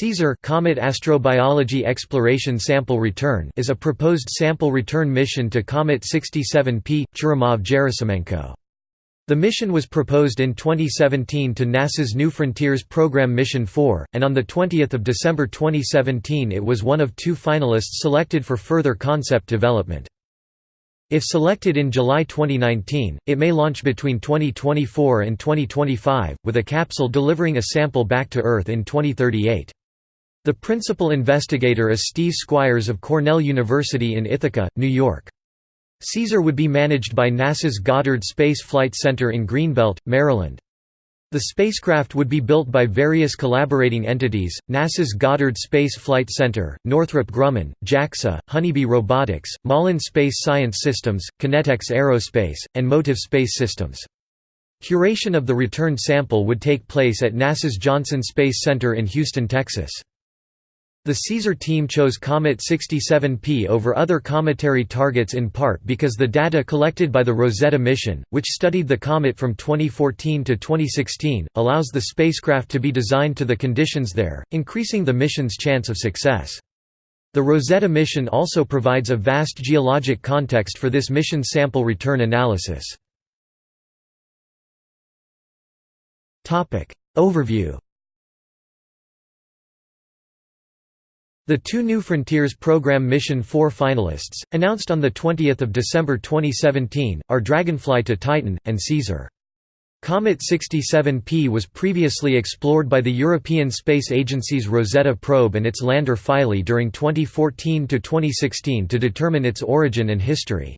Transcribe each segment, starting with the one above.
CAESAR Comet Astrobiology Exploration Sample Return is a proposed sample return mission to Comet 67P, Churyumov-Gerasimenko. The mission was proposed in 2017 to NASA's New Frontiers program Mission 4, and on 20 December 2017 it was one of two finalists selected for further concept development. If selected in July 2019, it may launch between 2024 and 2025, with a capsule delivering a sample back to Earth in 2038. The principal investigator is Steve Squyres of Cornell University in Ithaca, New York. CAESAR would be managed by NASA's Goddard Space Flight Center in Greenbelt, Maryland. The spacecraft would be built by various collaborating entities, NASA's Goddard Space Flight Center, Northrop Grumman, JAXA, Honeybee Robotics, Malin Space Science Systems, KinetX Aerospace, and Motiv Space Systems. Curation of the returned sample would take place at NASA's Johnson Space Center in Houston, Texas. The CAESAR team chose Comet 67P over other cometary targets in part because the data collected by the Rosetta mission, which studied the comet from 2014 to 2016, allows the spacecraft to be designed to the conditions there, increasing the mission's chance of success. The Rosetta mission also provides a vast geologic context for this mission sample return analysis. Overview The two New Frontiers Program Mission 4 finalists, announced on 20 December 2017, are Dragonfly to Titan, and CAESAR. Comet 67P was previously explored by the European Space Agency's Rosetta probe and its lander Philae during 2014–2016 to determine its origin and history.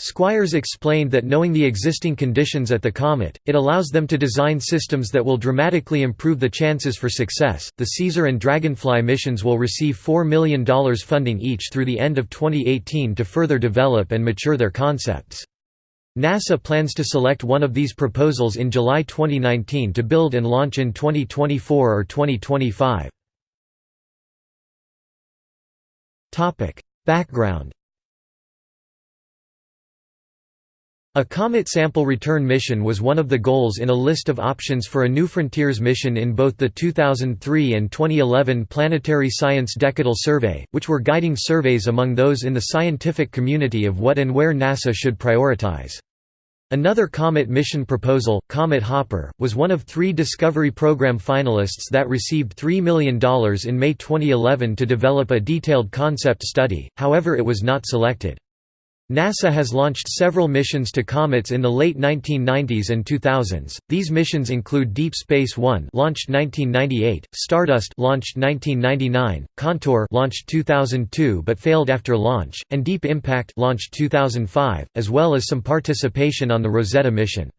Squyres explained that knowing the existing conditions at the comet, it allows them to design systems that will dramatically improve the chances for success. The Caesar and Dragonfly missions will receive $4 million funding each through the end of 2018 to further develop and mature their concepts. NASA plans to select one of these proposals in July 2019 to build and launch in 2024 or 2025. Background A comet sample return mission was one of the goals in a list of options for a New Frontiers mission in both the 2003 and 2011 Planetary Science Decadal Survey, which were guiding surveys among those in the scientific community of what and where NASA should prioritize. Another Comet mission proposal, Comet Hopper, was one of three Discovery Program finalists that received $3 million in May 2011 to develop a detailed concept study, however it was not selected. NASA has launched several missions to comets in the late 1990s and 2000s. These missions include Deep Space 1, launched 1998, Stardust, launched 1999, Contour, launched 2002 but failed after launch, and Deep Impact, launched 2005, as well as some participation on the Rosetta mission.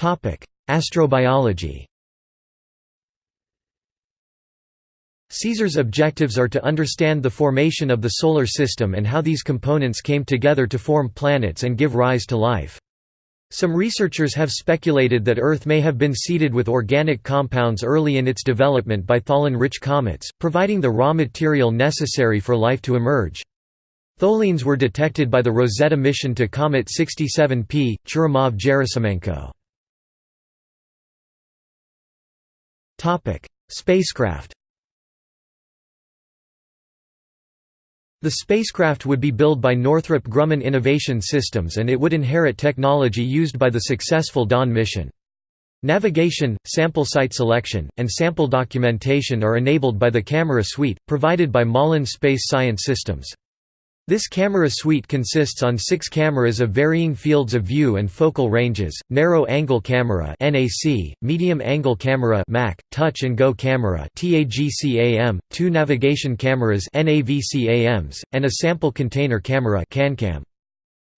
Topic: Astrobiology. CAESAR's objectives are to understand the formation of the Solar System and how these components came together to form planets and give rise to life. Some researchers have speculated that Earth may have been seeded with organic compounds early in its development by tholin-rich comets, providing the raw material necessary for life to emerge. Tholins were detected by the Rosetta mission to Comet 67P, Churyumov-Gerasimenko. Spacecraft The spacecraft would be built by Northrop Grumman Innovation Systems and it would inherit technology used by the successful Dawn mission. Navigation, sample site selection, and sample documentation are enabled by the camera suite, provided by Malin Space Science Systems. This camera suite consists on six cameras of varying fields of view and focal ranges, narrow-angle camera NAC, medium-angle camera MAC, touch and go camera TAGCAM, two navigation cameras NAVCAMs, and a sample container camera CanCam.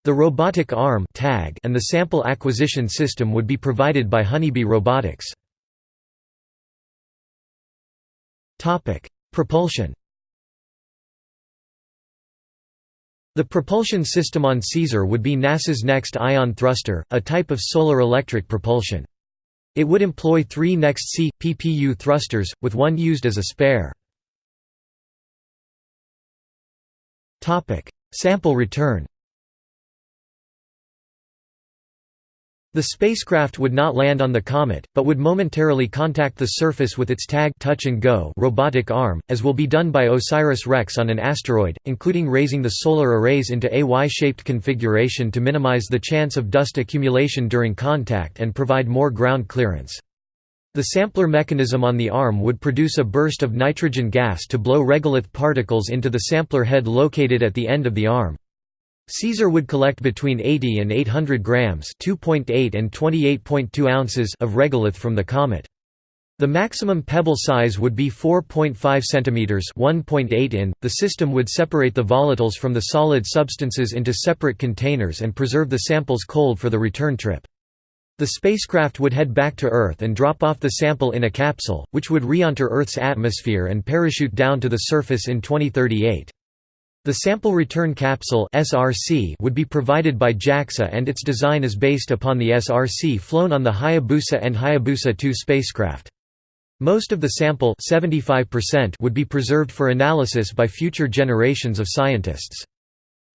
The robotic arm tag and the sample acquisition system would be provided by Honeybee Robotics. Propulsion The propulsion system on Caesar would be NASA's next ion thruster, a type of solar electric propulsion. It would employ three NEXT-C, PPU thrusters, with one used as a spare. Sample return The spacecraft would not land on the comet, but would momentarily contact the surface with its tag touch and go robotic arm, as will be done by OSIRIS-REx on an asteroid, including raising the solar arrays into a Y-shaped configuration to minimize the chance of dust accumulation during contact and provide more ground clearance. The sampler mechanism on the arm would produce a burst of nitrogen gas to blow regolith particles into the sampler head located at the end of the arm. Caesar would collect between 80 and 800 grams (2.8 and 28.2 ounces) of regolith from the comet. The maximum pebble size would be 4.5 centimeters (1.8 in). The system would separate the volatiles from the solid substances into separate containers and preserve the samples cold for the return trip. The spacecraft would head back to Earth and drop off the sample in a capsule, which would re-enter Earth's atmosphere and parachute down to the surface in 2038. The Sample Return Capsule (SRC) would be provided by JAXA and its design is based upon the SRC flown on the Hayabusa and Hayabusa 2 spacecraft. Most of the sample 75% would be preserved for analysis by future generations of scientists.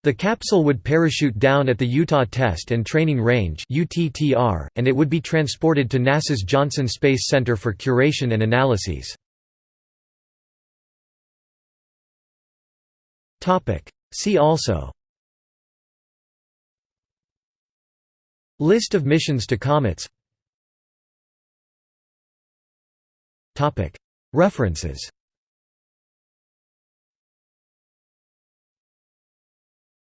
The capsule would parachute down at the Utah Test and Training Range and it would be transported to NASA's Johnson Space Center for curation and analyses. See also. List of missions to comets. References